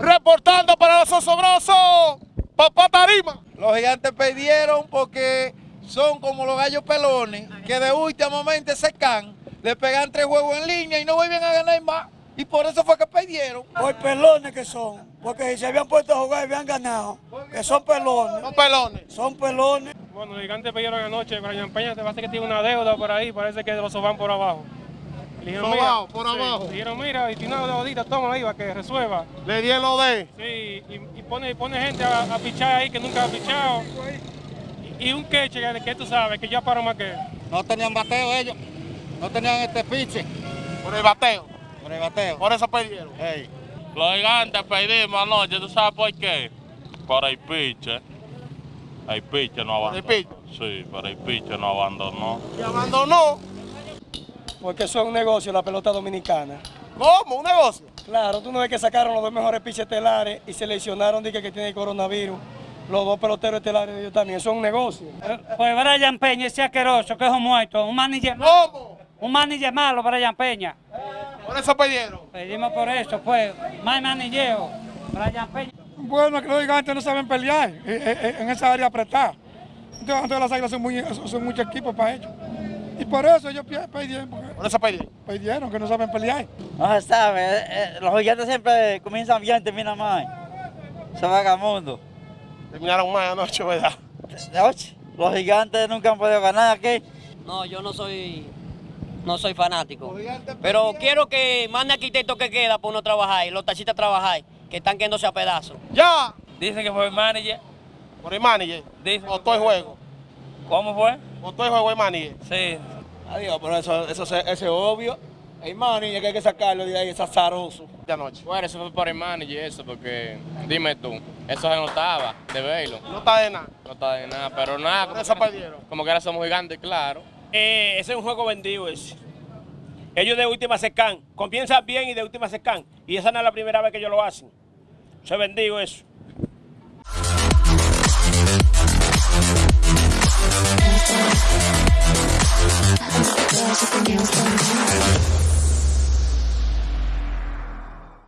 reportando para los osobrosos, papá Tarima. Los gigantes perdieron porque son como los gallos pelones, que de último momento se can, le pegan tres juegos en línea y no vuelven a ganar más. Y por eso fue que perdieron. Por pelones que son, porque si se habían puesto a jugar y habían ganado, que son pelones. Son pelones. Son pelones. Bueno, los gigantes perdieron anoche, Brian Peña te parece que tiene una deuda por ahí, parece que los soban por abajo. Le dijeron, Sobao, mira, por sí, abajo. le dijeron, mira, y tiene una deudita, toma ahí para que resuelva. Le di el OD. Sí, y, y pone, pone gente a, a pichar ahí que nunca ha pichado. Y, y un queche que, que tú sabes, que ya paró más que. No tenían bateo ellos, no tenían este piche Por el bateo. por el bateo. Por eso perdieron. Ey. Los gigantes perdimos anoche, ¿tú sabes por qué? Por el piche. El piche no Por el abandonó. Sí, por el piche no abandonó. Y abandonó. Porque son un negocio la pelota dominicana. ¿Cómo? ¿Un negocio? Claro, tú no ves que sacaron los dos mejores piches estelares y seleccionaron dije, que tiene el coronavirus. Los dos peloteros estelares de ellos también, son un negocio. Pues Brian Peña, ese asqueroso, que es un muerto, un manager, ¿Cómo? un manager malo, Brian Peña. Por eso perdieron. Pedimos por eso, pues, más manilleo, Brian Peña. Bueno, que los gigantes no saben pelear eh, en esa área apretada. Entonces, entonces las águilas son, muy, son muchos equipos para ellos. Y por eso ellos perdieron, porque Por eso perdieron. perdieron, que no saben pelear. No se sabe, eh, eh, los gigantes siempre comienzan bien y terminan mal. Son vagabundos. Terminaron mal anoche, ¿verdad? Oye, Los gigantes nunca han podido ganar aquí. No, yo no soy no soy fanático. Pero quiero que mande arquitecto que queda para uno trabajar y los taxistas trabajar, que están quedándose a pedazos. Ya. Dice que fue el manager. Por el manager. Dice O todo el juego. ¿Cómo fue? O todo el juego el manager. Sí. Adiós, pero eso, eso, eso es obvio. El money que hay que sacarlo de ahí, es azaroso. De anoche. Bueno, eso fue por el manager eso, porque dime tú, eso se notaba de verlo. No está de nada. No está de nada, pero nada. Eso perdieron. Como que ahora somos gigantes, claro. Eh, ese es un juego vendido ese. Ellos de última se can, comienzan bien y de última se can. Y esa no es la primera vez que ellos lo hacen. Eso es vendido eso. dance floor.